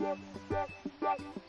Musik